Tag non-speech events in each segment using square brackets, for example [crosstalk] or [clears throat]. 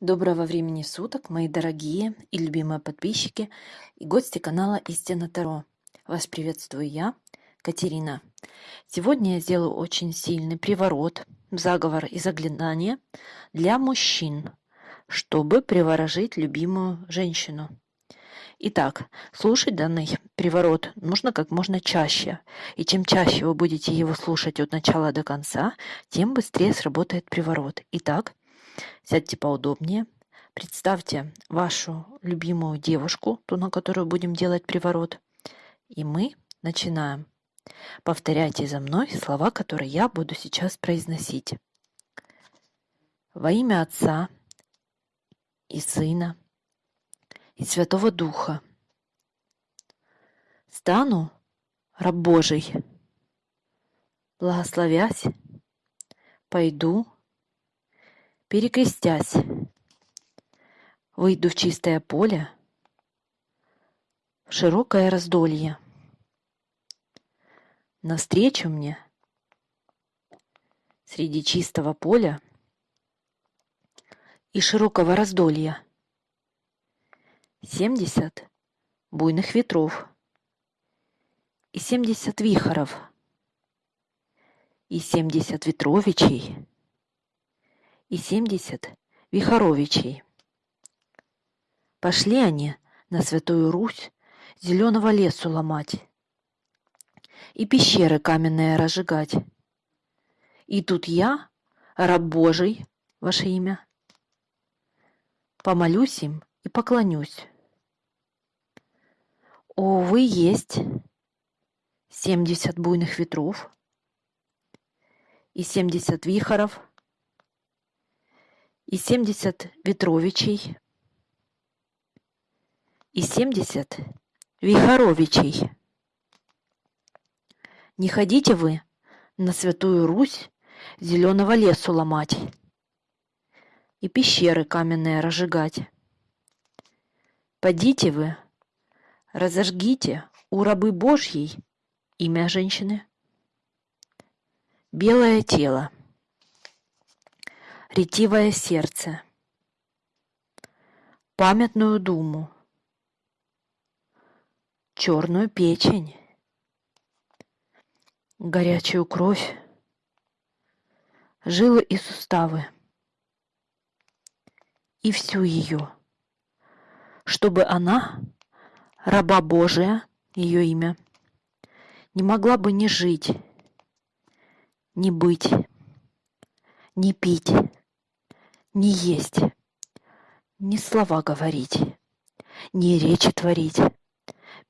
Доброго времени суток, мои дорогие и любимые подписчики и гости канала Истина Таро. Вас приветствую я, Катерина. Сегодня я сделаю очень сильный приворот, заговор и заклинание для мужчин, чтобы приворожить любимую женщину. Итак, слушать данный приворот нужно как можно чаще. И чем чаще вы будете его слушать от начала до конца, тем быстрее сработает приворот. Итак, Сядьте поудобнее. Представьте вашу любимую девушку, ту, на которую будем делать приворот. И мы начинаем. Повторяйте за мной слова, которые я буду сейчас произносить. Во имя Отца и Сына и Святого Духа стану раб Божий, благословясь, пойду Перекрестясь, выйду в чистое поле, в широкое раздолье. Навстречу мне среди чистого поля и широкого раздолья семьдесят буйных ветров и семьдесят вихоров и семьдесят ветровичей и семьдесят Вихоровичей. Пошли они на Святую Русь зеленого лесу ломать и пещеры каменные разжигать. И тут я, раб Божий, ваше имя, помолюсь им и поклонюсь. О, вы есть семьдесят буйных ветров и семьдесят вихоров — и семьдесят Ветровичей, и семьдесят Вихоровичей. Не ходите вы на Святую Русь зеленого лесу ломать и пещеры каменные разжигать. Подите вы, разожгите у рабы Божьей имя женщины. Белое тело ретивое сердце, памятную думу, черную печень, горячую кровь, жилы и суставы, и всю ее, чтобы она, раба Божия, ее имя, не могла бы ни жить, ни быть, ни пить, не есть, ни слова говорить, ни речи творить.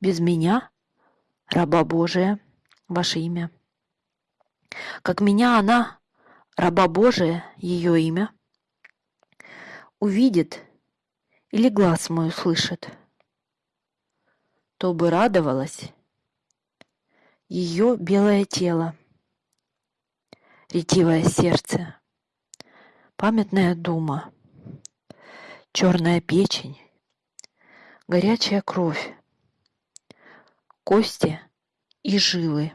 Без меня, раба Божия, ваше имя. Как меня она, раба Божия, ее имя, увидит или глаз мой услышит, то бы радовалась ее белое тело, ретивое сердце, памятная дума, черная печень, горячая кровь, кости и жилы,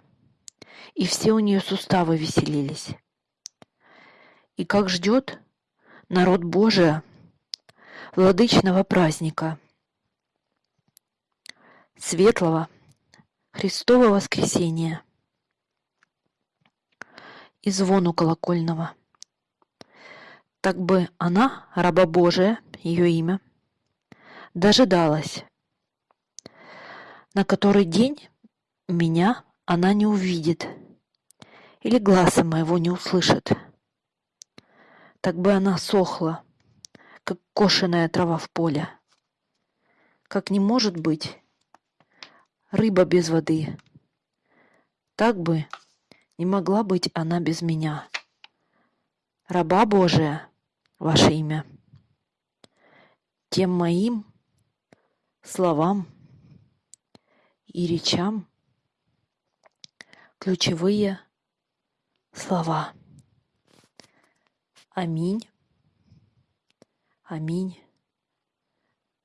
и все у нее суставы веселились. И как ждет народ Божия владычного праздника, светлого Христова воскресения и звону колокольного – так бы она, раба Божия, ее имя, дожидалась, на который день меня она не увидит или глаза моего не услышит. Так бы она сохла, как кошеная трава в поле. Как не может быть рыба без воды, так бы не могла быть она без меня. Раба Божия, ваше имя. Тем моим словам и речам ключевые слова. Аминь. Аминь.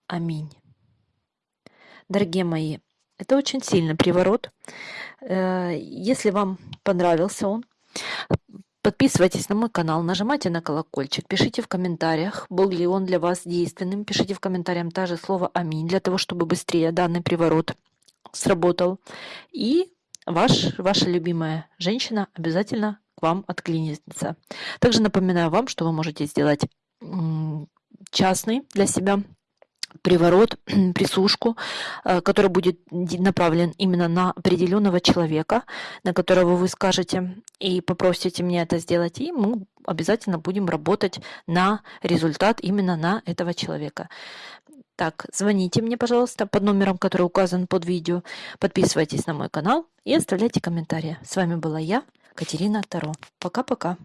Аминь. Дорогие мои, это очень сильный приворот. Э, если вам понравился он, Подписывайтесь на мой канал, нажимайте на колокольчик, пишите в комментариях, был ли он для вас действенным. Пишите в комментариях также слово «Аминь» для того, чтобы быстрее данный приворот сработал. И ваш, ваша любимая женщина обязательно к вам отклинится. Также напоминаю вам, что вы можете сделать частный для себя приворот, [clears throat] присушку, э, который будет направлен именно на определенного человека, на которого вы скажете и попросите мне это сделать, и мы обязательно будем работать на результат именно на этого человека. Так, звоните мне, пожалуйста, под номером, который указан под видео, подписывайтесь на мой канал и оставляйте комментарии. С вами была я, Катерина Таро. Пока-пока.